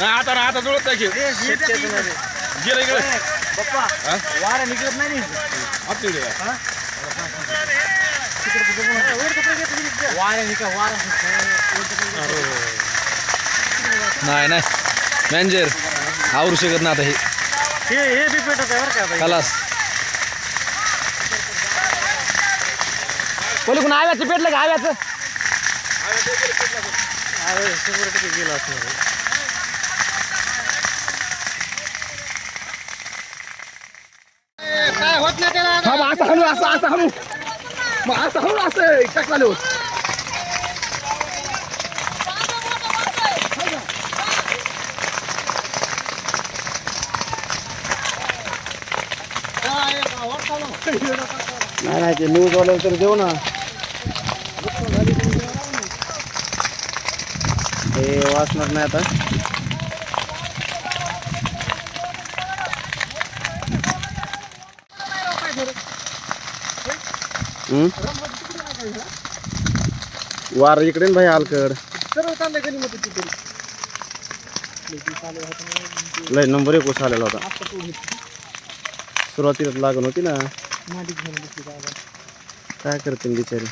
नाही, आता ना आता जुळत नाही गेलं हा? वारा निघत नाही वारा नाही नाही. मॅनेजर आवरू शकत ना आता हे. खलास. कोणी आव्याचं पेटलं का? आव्याचं? अरे शंभर टक्के गेला असणार. काय होत नाही त्याला हा मग असं हलू असं असं हलू मग असं हलू असं टाकला नाही नाही ते न्यूज वाले तर देऊ ना हे वाचणार नाही आता? वार इकडे भाई हलकड लय नंबर एक आलेला होता. सुरुवातीला लागण होती ना. काय करते बिचारी?